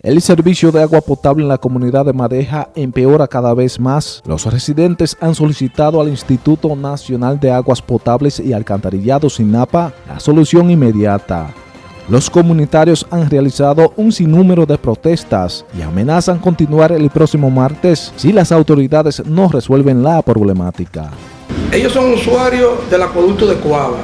El servicio de agua potable en la comunidad de Madeja empeora cada vez más. Los residentes han solicitado al Instituto Nacional de Aguas Potables y Alcantarillados INAPA la solución inmediata. Los comunitarios han realizado un sinnúmero de protestas y amenazan continuar el próximo martes si las autoridades no resuelven la problemática. Ellos son usuarios del acueducto de Coaba.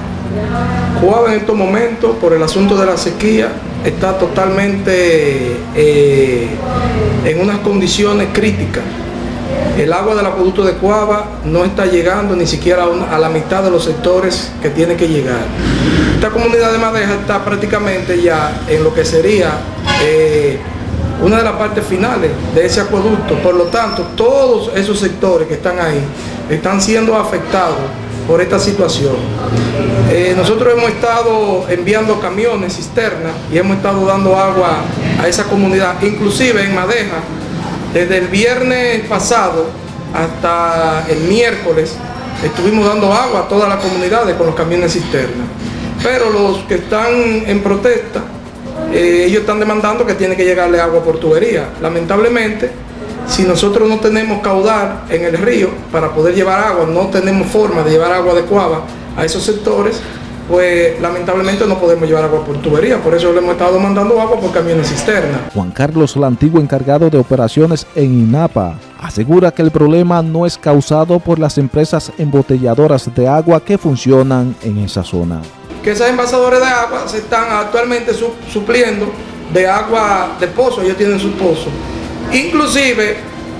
Coaba en estos momentos, por el asunto de la sequía, está totalmente eh, en unas condiciones críticas. El agua del acueducto de Coaba no está llegando ni siquiera a, la mitad de los sectores que tiene que llegar. Esta comunidad de Madeja está prácticamente ya en lo que sería eh, una de las partes finales de ese acueducto. Por lo tanto, todos esos sectores que están ahí están siendo afectados por esta situación. Eh, nosotros hemos estado enviando camiones, cisternas, y hemos estado dando agua a esa comunidad, inclusive en Madeja, desde el viernes pasado hasta el miércoles, estuvimos dando agua a todas las comunidades con los camiones cisternas. Pero los que están en protesta, eh, ellos están demandando que tiene que llegarle agua por tubería. Lamentablemente, si nosotros no tenemos caudal en el río para poder llevar agua, no tenemos forma de llevar agua adecuada a esos sectores, pues lamentablemente no podemos llevar agua por tubería, por eso le hemos estado mandando agua por camiones cisterna. Juan Carlos, el antiguo encargado de operaciones en INAPA, asegura que el problema no es causado por las empresas embotelladoras de agua que funcionan en esa zona. Que esas envasadores de agua se están actualmente supliendo de agua de pozo, ellos tienen sus pozos Inclusive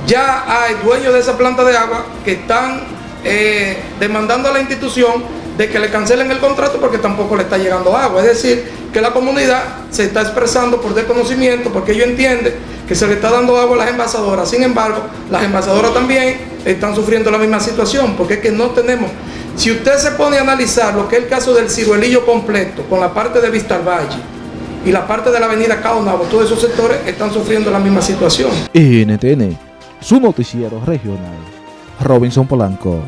ya hay dueños de esa planta de agua que están eh, demandando a la institución de que le cancelen el contrato porque tampoco le está llegando agua. Es decir, que la comunidad se está expresando por desconocimiento porque ellos entienden que se le está dando agua a las envasadoras. Sin embargo, las envasadoras también están sufriendo la misma situación porque es que no tenemos... Si usted se pone a analizar lo que es el caso del ciruelillo completo con la parte de Vista Valle, y la parte de la avenida Caonabo, todos esos sectores están sufriendo la misma situación. NTN, su noticiero regional. Robinson Polanco.